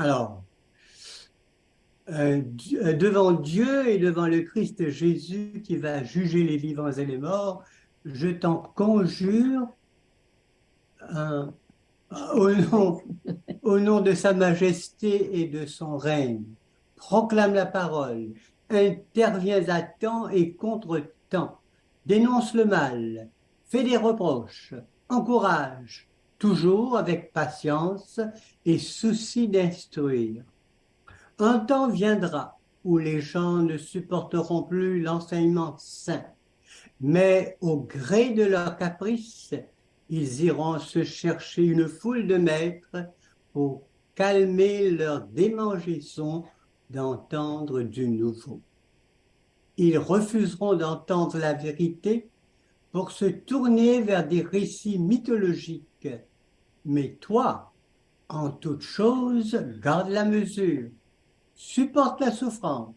Alors, euh, euh, devant Dieu et devant le Christ Jésus qui va juger les vivants et les morts, je t'en conjure au, nom, au nom de sa majesté et de son règne. Proclame la parole, interviens à temps et contre temps, dénonce le mal, fais des reproches, encourage, toujours avec patience et souci d'instruire. Un temps viendra où les gens ne supporteront plus l'enseignement saint, mais au gré de leurs caprices, ils iront se chercher une foule de maîtres pour calmer leur démangeaison d'entendre du nouveau. Ils refuseront d'entendre la vérité pour se tourner vers des récits mythologiques. Mais toi, en toute chose, garde la mesure, supporte la souffrance,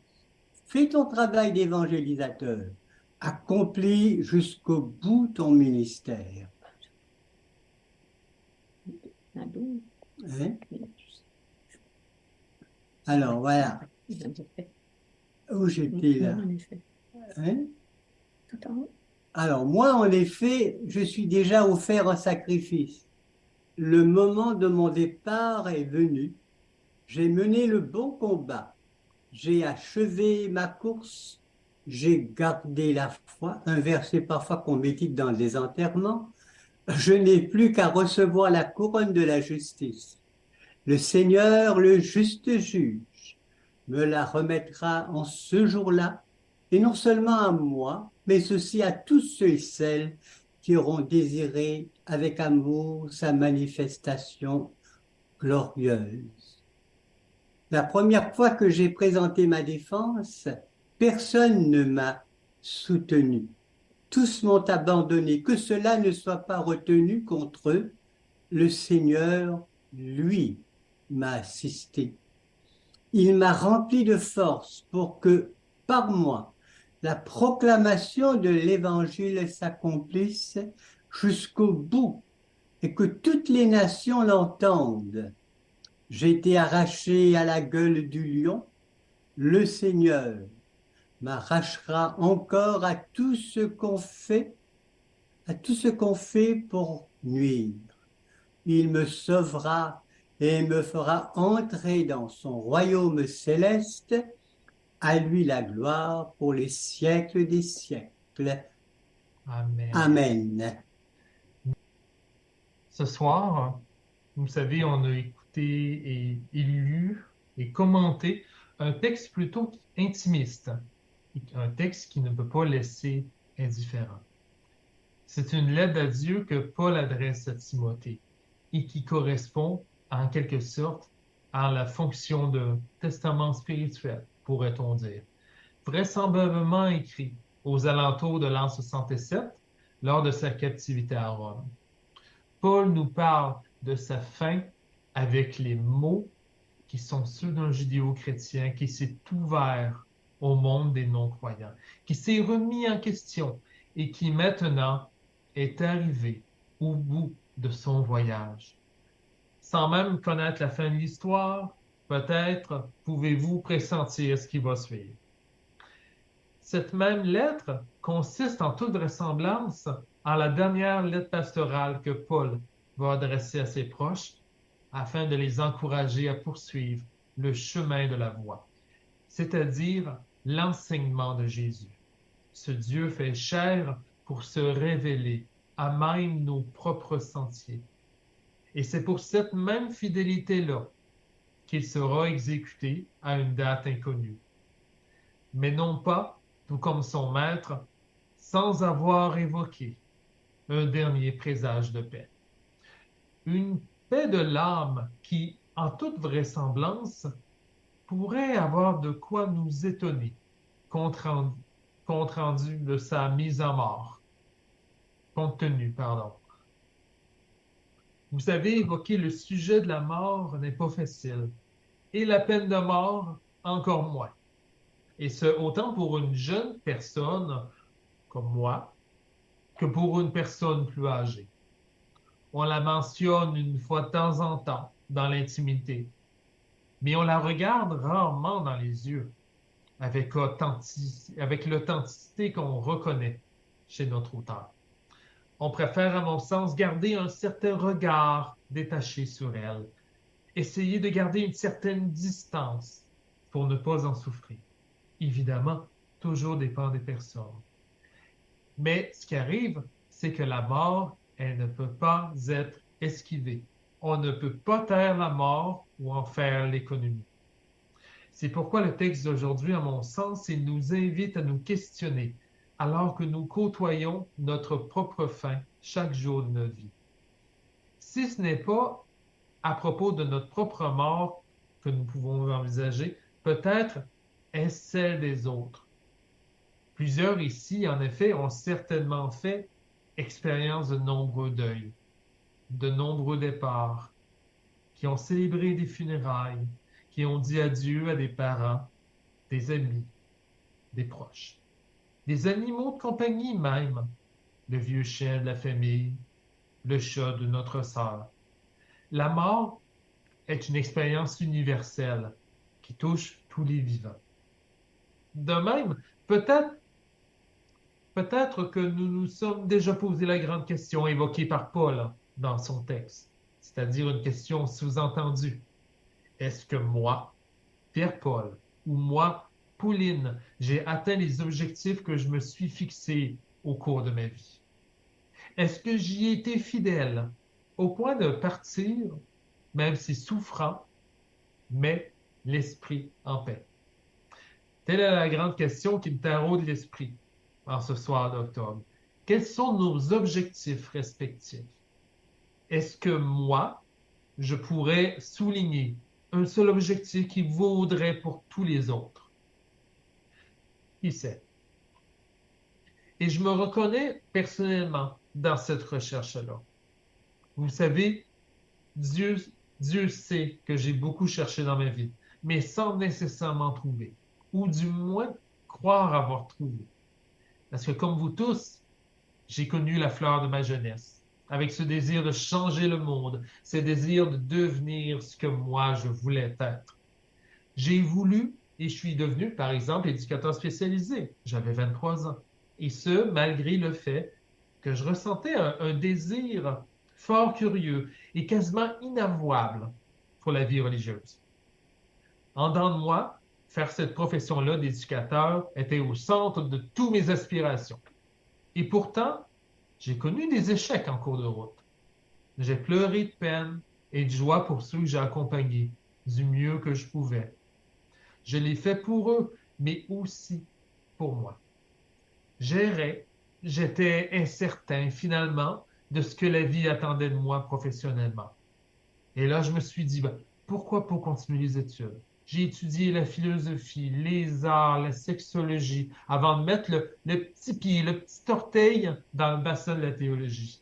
fais ton travail d'évangélisateur, accomplis jusqu'au bout ton ministère. Hein? Alors voilà. Où j'étais là? hein? Alors moi, en effet, je suis déjà offert un sacrifice. Le moment de mon départ est venu. J'ai mené le bon combat. J'ai achevé ma course. J'ai gardé la foi. Un verset parfois qu'on médite dans des enterrements. Je n'ai plus qu'à recevoir la couronne de la justice. Le Seigneur, le juste juge, me la remettra en ce jour-là, et non seulement à moi, mais aussi à tous ceux et celles qui auront désiré avec amour sa manifestation glorieuse. La première fois que j'ai présenté ma défense, personne ne m'a soutenu tous m'ont abandonné, que cela ne soit pas retenu contre eux. Le Seigneur, lui, m'a assisté. Il m'a rempli de force pour que, par moi, la proclamation de l'Évangile s'accomplisse jusqu'au bout et que toutes les nations l'entendent. J'ai été arraché à la gueule du lion. Le Seigneur, m'arrachera encore à tout ce qu'on fait, à tout ce qu'on fait pour nuire. Il me sauvera et me fera entrer dans son royaume céleste. À lui la gloire pour les siècles des siècles. Amen. Amen. Ce soir, vous savez, on a écouté et lu et commenté un texte plutôt intimiste un texte qui ne peut pas laisser indifférent. C'est une lettre à Dieu que Paul adresse à Timothée et qui correspond en quelque sorte à la fonction de testament spirituel, pourrait-on dire. Vraisemblablement écrit aux alentours de l'an 67 lors de sa captivité à Rome. Paul nous parle de sa fin avec les mots qui sont ceux d'un judéo-chrétien qui s'est ouvert au monde des non-croyants, qui s'est remis en question et qui maintenant est arrivé au bout de son voyage. Sans même connaître la fin de l'histoire, peut-être pouvez-vous pressentir ce qui va suivre. Cette même lettre consiste en toute vraisemblance en la dernière lettre pastorale que Paul va adresser à ses proches afin de les encourager à poursuivre le chemin de la voie, c'est-à-dire l'enseignement de Jésus. Ce Dieu fait chair pour se révéler à même nos propres sentiers. Et c'est pour cette même fidélité-là qu'il sera exécuté à une date inconnue. Mais non pas, tout comme son maître, sans avoir évoqué un dernier présage de paix. Une paix de l'âme qui, en toute vraisemblance, pourrait avoir de quoi nous étonner, compte rendu, de sa mise à mort. Compte tenu, pardon. Vous savez, évoquer le sujet de la mort n'est pas facile. Et la peine de mort, encore moins. Et ce, autant pour une jeune personne comme moi, que pour une personne plus âgée. On la mentionne une fois de temps en temps dans l'intimité, mais on la regarde rarement dans les yeux, avec, l'authenticité qu'on reconnaît chez notre auteur. On préfère, à mon sens, garder un certain regard détaché sur elle, essayer de garder une certaine distance pour ne pas en souffrir. Évidemment, toujours dépend des personnes. Mais ce qui arrive, c'est que la mort, elle ne peut pas être esquivée. On ne peut pas taire la mort ou en faire l'économie. C'est pourquoi le texte d'aujourd'hui, à mon sens, il nous invite à nous questionner alors que nous côtoyons notre propre fin chaque jour de notre vie. Si ce n'est pas à propos de notre propre mort que nous pouvons envisager, peut-être est-ce celle des autres. Plusieurs ici, en effet, ont certainement fait expérience de nombreux deuils, de nombreux départs, qui ont célébré des funérailles, qui ont dit adieu à des parents, des amis, des proches, des animaux de compagnie même, le vieux chien de la famille, le chat de notre sœur. La mort est une expérience universelle qui touche tous les vivants. De même, peut-être peut-être que nous nous sommes déjà posé la grande question évoquée par Paul dans son texte, c'est-à-dire une question sous-entendue. Est-ce que moi, Pierre-Paul, ou moi, Pauline, j'ai atteint les objectifs que je me suis fixés au cours de ma vie? Est-ce que j'y ai été fidèle au point de partir, même si souffrant, mais l'esprit en paix? Telle est la grande question qui me taraude l'esprit en ce soir d'octobre. Quels sont nos objectifs respectifs? Est-ce que moi, je pourrais souligner un seul objectif qui vaudrait pour tous les autres? Qui sait? Et je me reconnais personnellement dans cette recherche-là. Vous savez, Dieu, Dieu sait que j'ai beaucoup cherché dans ma vie, mais sans nécessairement trouver, ou du moins croire avoir trouvé. Parce que comme vous tous, j'ai connu la fleur de ma jeunesse, avec ce désir de changer le monde, ce désir de devenir ce que moi je voulais être. J'ai voulu et je suis devenu, par exemple, éducateur spécialisé. J'avais 23 ans. Et ce, malgré le fait que je ressentais un, désir fort curieux et quasiment inavouable pour la vie religieuse. En dedans de moi, faire cette profession-là d'éducateur était au centre de toutes mes aspirations. Et pourtant, j'ai connu des échecs en cours de route. J'ai pleuré de peine et de joie pour ceux que j'ai accompagnés du mieux que je pouvais. Je l'ai fait pour eux, mais aussi pour moi. J'errais, j'étais incertain finalement de ce que la vie attendait de moi professionnellement. Et là, je me suis dit, ben, pourquoi pas continuer les études? J'ai étudié la philosophie, les arts, la sexologie, avant de mettre le, petit pied, le petit orteil dans le bassin de la théologie.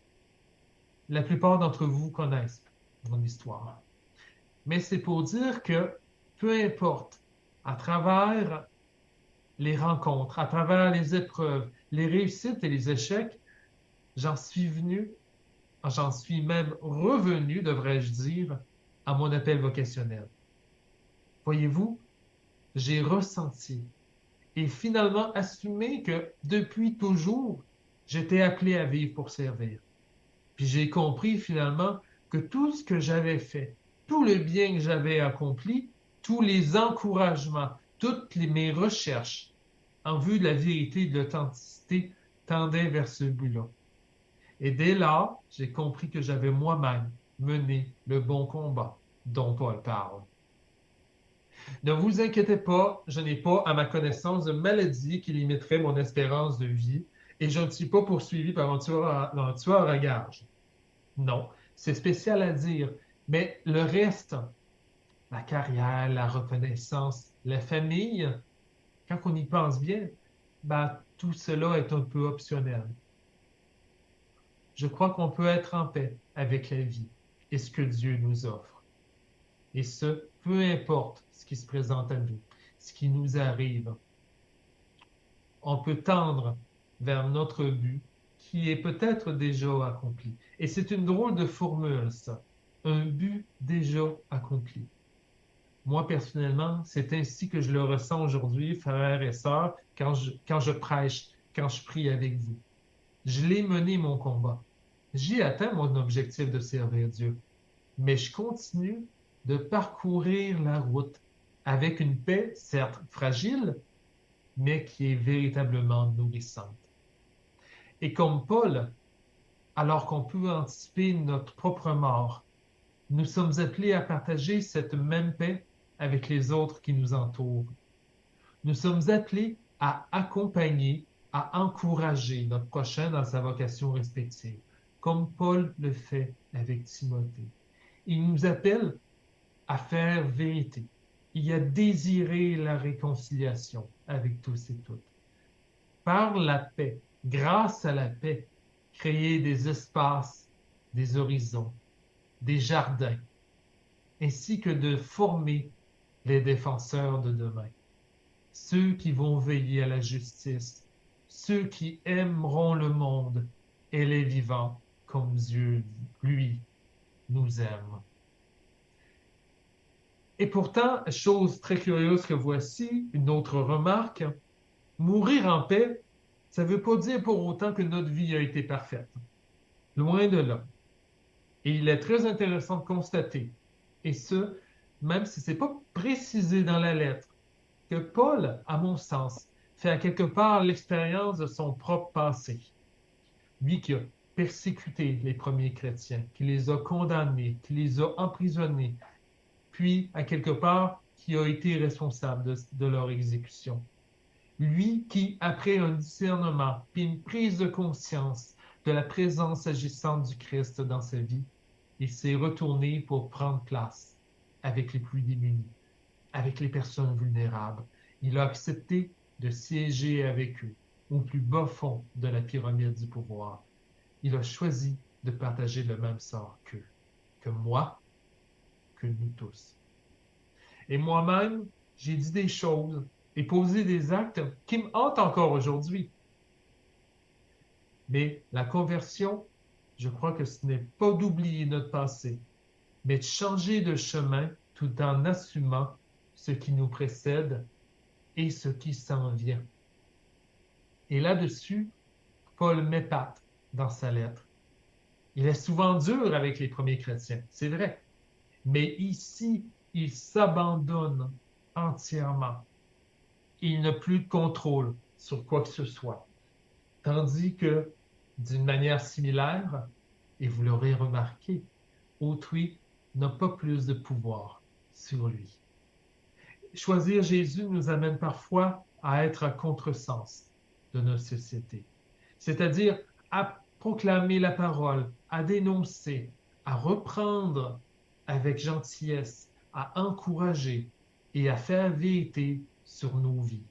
La plupart d'entre vous connaissent mon histoire. Mais c'est pour dire que peu importe, à travers les rencontres, à travers les épreuves, les réussites et les échecs, j'en suis venu, j'en suis même revenu, devrais-je dire, à mon appel vocationnel. Voyez-vous, j'ai ressenti et finalement assumé que depuis toujours, j'étais appelé à vivre pour servir. Puis j'ai compris finalement que tout ce que j'avais fait, tout le bien que j'avais accompli, tous les encouragements, toutes mes recherches en vue de la vérité et de l'authenticité tendaient vers ce but-là. Et dès là, j'ai compris que j'avais moi-même mené le bon combat dont Paul parle. Ne vous inquiétez pas, je n'ai pas à ma connaissance de maladie qui limiterait mon espérance de vie et je ne suis pas poursuivi par un tueur à, un gage. Non, c'est spécial à dire, mais le reste, la carrière, la reconnaissance, la famille, quand on y pense bien, ben, tout cela est un peu optionnel. Je crois qu'on peut être en paix avec la vie et ce que Dieu nous offre. Et ce, peu importe ce qui se présente à nous, ce qui nous arrive. On peut tendre vers notre but qui est peut-être déjà accompli. Et c'est une drôle de formule, ça. Un but déjà accompli. Moi, personnellement, c'est ainsi que je le ressens aujourd'hui, frères et sœurs, quand je, quand je prêche, quand je prie avec vous. Je l'ai mené mon combat. J'ai atteint mon objectif de servir Dieu. Mais je continue de parcourir la route avec une paix, certes fragile, mais qui est véritablement nourrissante. Et comme Paul, alors qu'on peut anticiper notre propre mort, nous sommes appelés à partager cette même paix avec les autres qui nous entourent. Nous sommes appelés à accompagner, à encourager notre prochain dans sa vocation respective, comme Paul le fait avec Timothée. Il nous appelle à faire vérité. Il a désiré la réconciliation avec tous et toutes. Par la paix, grâce à la paix, créer des espaces, des horizons, des jardins, ainsi que de former les défenseurs de demain, ceux qui vont veiller à la justice, ceux qui aimeront le monde et les vivants comme Dieu, lui, nous aime. Et pourtant, chose très curieuse que voici, une autre remarque, mourir en paix, ça ne veut pas dire pour autant que notre vie a été parfaite. Loin de là. Et il est très intéressant de constater, et ce, même si ce n'est pas précisé dans la lettre, que Paul, à mon sens, fait à quelque part l'expérience de son propre passé. Lui qui a persécuté les premiers chrétiens, qui les a condamnés, qui les a emprisonnés, puis à quelque part qui a été responsable de, leur exécution. Lui qui, après un discernement, puis une prise de conscience de la présence agissante du Christ dans sa vie, il s'est retourné pour prendre place avec les plus démunis, avec les personnes vulnérables. Il a accepté de siéger avec eux au plus bas fond de la pyramide du pouvoir. Il a choisi de partager le même sort qu'eux, que moi, que nous tous. Et moi-même, j'ai dit des choses et posé des actes qui me hantent encore aujourd'hui. Mais la conversion, je crois que ce n'est pas d'oublier notre passé, mais de changer de chemin tout en assumant ce qui nous précède et ce qui s'en vient. Et là-dessus, Paul m'épate dans sa lettre. Il est souvent dur avec les premiers chrétiens, c'est vrai. Mais ici, il s'abandonne entièrement. Il n'a plus de contrôle sur quoi que ce soit. Tandis que, d'une manière similaire, et vous l'aurez remarqué, autrui n'a pas plus de pouvoir sur lui. Choisir Jésus nous amène parfois à être à contresens de notre société, c'est-à-dire à proclamer la parole, à dénoncer, à reprendre avec gentillesse, à encourager et à faire vérité sur nos vies.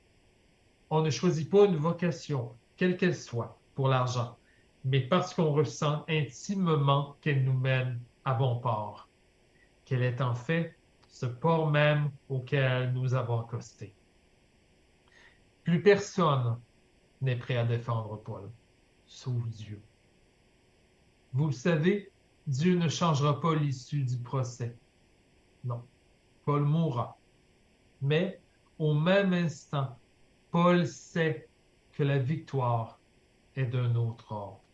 On ne choisit pas une vocation, quelle qu'elle soit, pour l'argent, mais parce qu'on ressent intimement qu'elle nous mène à bon port, qu'elle est en fait ce port même auquel nous avons accosté. Plus personne n'est prêt à défendre Paul, sauf Dieu. Vous le savez, Dieu ne changera pas l'issue du procès. Non, Paul mourra. Mais au même instant, Paul sait que la victoire est d'un autre ordre,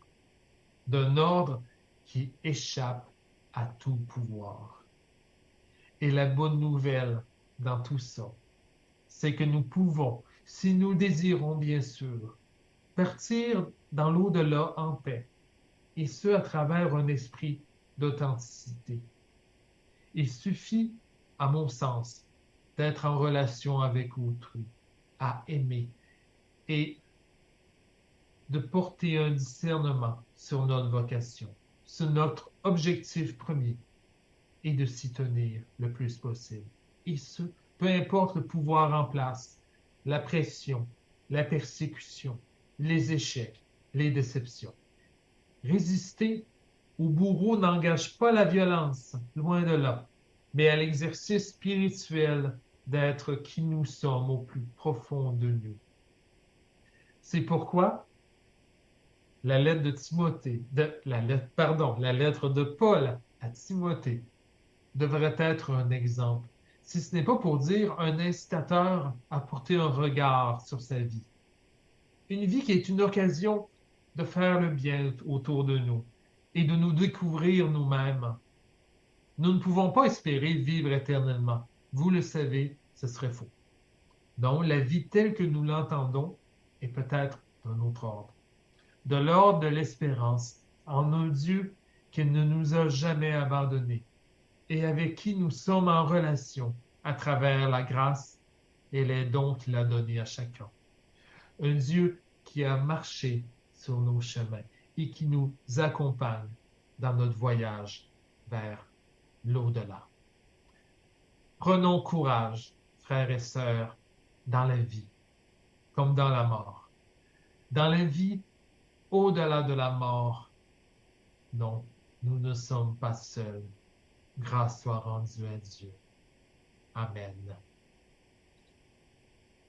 d'un ordre qui échappe à tout pouvoir. Et la bonne nouvelle dans tout ça, c'est que nous pouvons, si nous désirons bien sûr, partir dans l'au-delà en paix, et ce à travers un esprit d'authenticité. Il suffit, à mon sens, d'être en relation avec autrui, à aimer et de porter un discernement sur notre vocation, sur notre objectif premier et de s'y tenir le plus possible. Et ce, peu importe le pouvoir en place, la pression, la persécution, les échecs, les déceptions. Résister au bourreau n'engage pas la violence, loin de là, mais à l'exercice spirituel d'être qui nous sommes au plus profond de nous. C'est pourquoi la lettre de Timothée, de, la lettre, pardon, la lettre de Paul à Timothée devrait être un exemple. si ce n'est pas pour dire un incitateur à porter un regard sur sa vie. Une vie qui est une occasion de faire le bien autour de nous et de nous découvrir nous-mêmes. Nous ne pouvons pas espérer vivre éternellement. Vous le savez, ce serait faux. Donc, la vie telle que nous l'entendons est peut-être d'un autre ordre. De l'ordre de l'espérance en un Dieu qui ne nous a jamais abandonnés et avec qui nous sommes en relation à travers la grâce et les dons qu'il a donnés à chacun. Un Dieu qui a marché sur nos chemins et qui nous accompagne dans notre voyage vers l'au-delà. Prenons courage, frères et sœurs, dans la vie comme dans la mort. Dans la vie, au-delà de la mort, non, nous ne sommes pas seuls. Grâce soit rendue à Dieu. Amen.